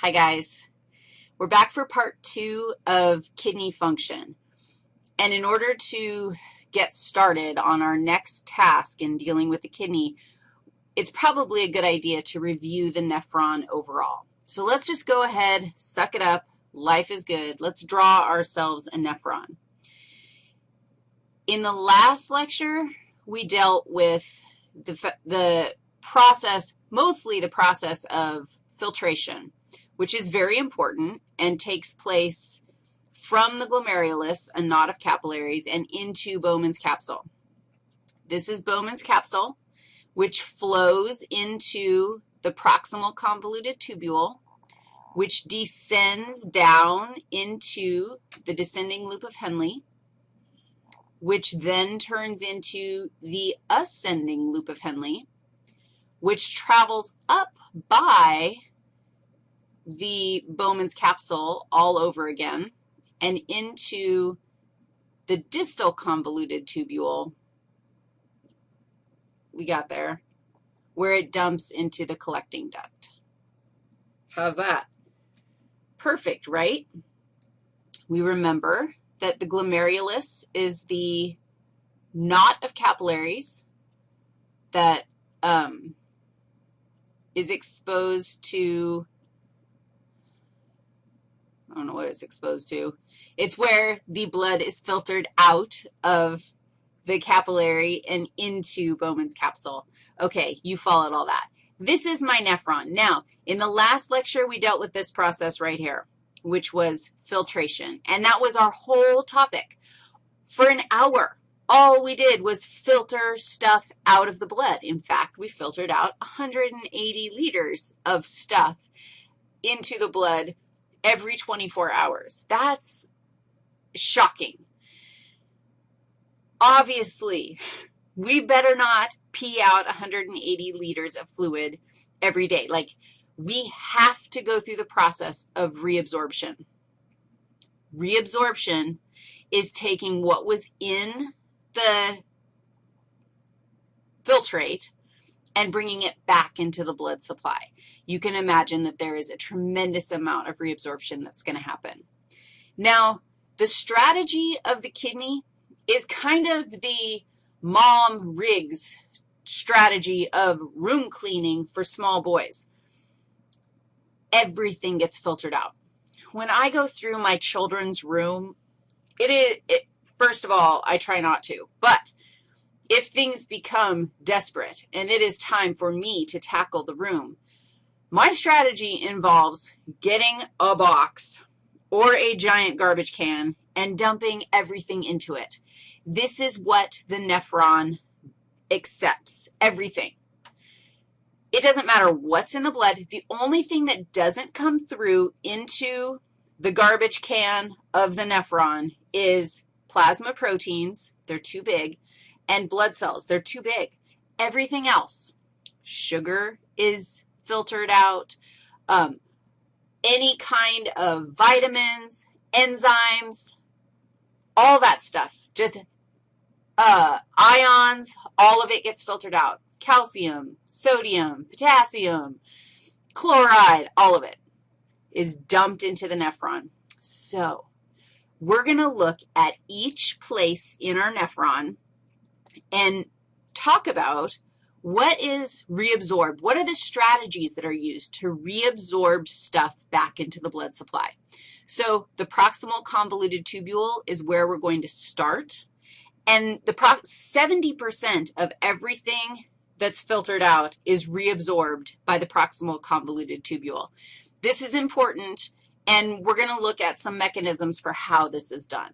Hi, guys. We're back for part two of kidney function. And in order to get started on our next task in dealing with the kidney, it's probably a good idea to review the nephron overall. So let's just go ahead, suck it up. Life is good. Let's draw ourselves a nephron. In the last lecture, we dealt with the, the process, mostly the process of filtration which is very important and takes place from the glomerulus, a knot of capillaries, and into Bowman's capsule. This is Bowman's capsule, which flows into the proximal convoluted tubule, which descends down into the descending loop of Henle, which then turns into the ascending loop of Henle, which travels up by the Bowman's capsule all over again and into the distal convoluted tubule, we got there, where it dumps into the collecting duct. How's that? Perfect, right? We remember that the glomerulus is the knot of capillaries that um, is exposed to I don't know what it's exposed to. It's where the blood is filtered out of the capillary and into Bowman's capsule. Okay, you followed all that. This is my nephron. Now, in the last lecture, we dealt with this process right here, which was filtration, and that was our whole topic. For an hour, all we did was filter stuff out of the blood. In fact, we filtered out 180 liters of stuff into the blood every 24 hours. That's shocking. Obviously, we better not pee out 180 liters of fluid every day. Like, we have to go through the process of reabsorption. Reabsorption is taking what was in the filtrate and bringing it back into the blood supply. You can imagine that there is a tremendous amount of reabsorption that's going to happen. Now, the strategy of the kidney is kind of the mom Riggs strategy of room cleaning for small boys. Everything gets filtered out. When I go through my children's room, it is, it, first of all, I try not to, but if things become desperate and it is time for me to tackle the room, my strategy involves getting a box or a giant garbage can and dumping everything into it. This is what the nephron accepts, everything. It doesn't matter what's in the blood. The only thing that doesn't come through into the garbage can of the nephron is plasma proteins. They're too big and blood cells. They're too big. Everything else, sugar is filtered out, um, any kind of vitamins, enzymes, all that stuff, just uh, ions, all of it gets filtered out. Calcium, sodium, potassium, chloride, all of it is dumped into the nephron. So we're going to look at each place in our nephron and talk about what is reabsorbed. What are the strategies that are used to reabsorb stuff back into the blood supply? So the proximal convoluted tubule is where we're going to start. And the 70% of everything that's filtered out is reabsorbed by the proximal convoluted tubule. This is important, and we're going to look at some mechanisms for how this is done.